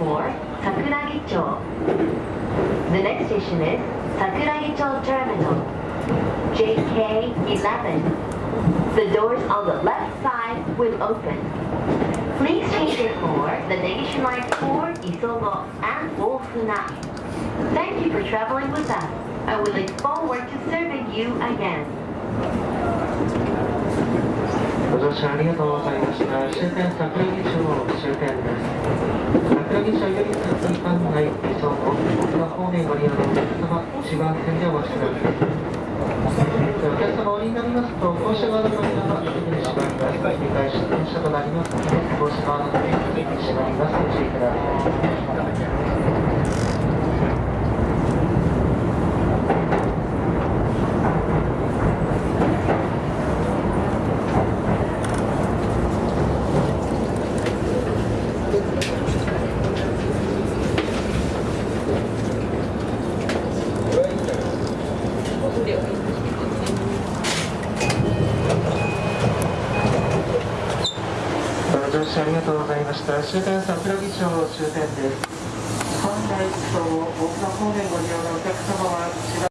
for Sakuragi-cho. The next station is Sakuragi-cho Terminal, JK11. The doors on the left side will open. Please change it for the Nation Line 4 Isogo and Wolfuna. Thank you for traveling with us. I will look forward to serving you again. ご乗車ありがとうございました。終点桜木町終点です。間のない列車奥の方面ご利用のお客様、1番線でお待ちください。お客様お降りになりますと、降車側の扉はすぐに閉まります。繰り返し電車となりますので、降車側の扉は閉まります。ご注意ください。視ありがとうございました。終点桜木町終点です。本来、大熊方面ご利用のお客様は